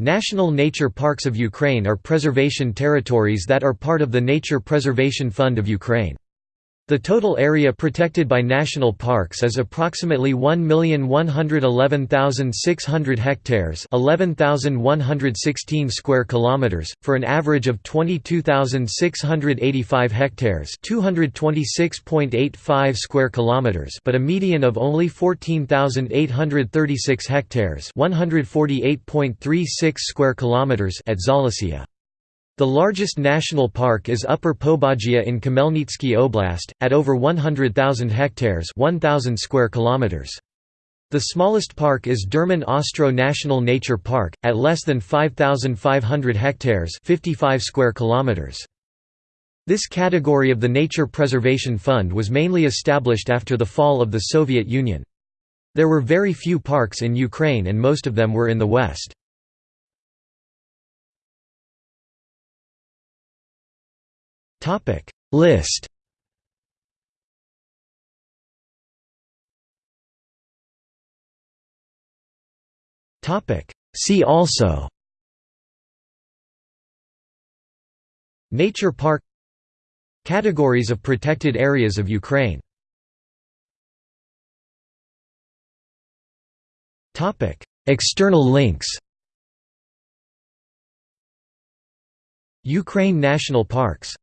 National nature parks of Ukraine are preservation territories that are part of the Nature Preservation Fund of Ukraine. The total area protected by national parks is approximately 1,111,600 hectares, 11,116 square kilometers, for an average of 22,685 hectares, 226.85 square kilometers, but a median of only 14,836 hectares, 148.36 square kilometers at Zalissia. The largest national park is Upper Pobagia in Khmelnytsky Oblast, at over 100,000 hectares 1,000 square kilometers. The smallest park is Derman Ostroh National Nature Park, at less than 5,500 hectares 55 square kilometers. This category of the Nature Preservation Fund was mainly established after the fall of the Soviet Union. There were very few parks in Ukraine and most of them were in the west. List. Topic. See also. Nature park. Categories of protected areas of Ukraine. Topic. External links. Ukraine National Parks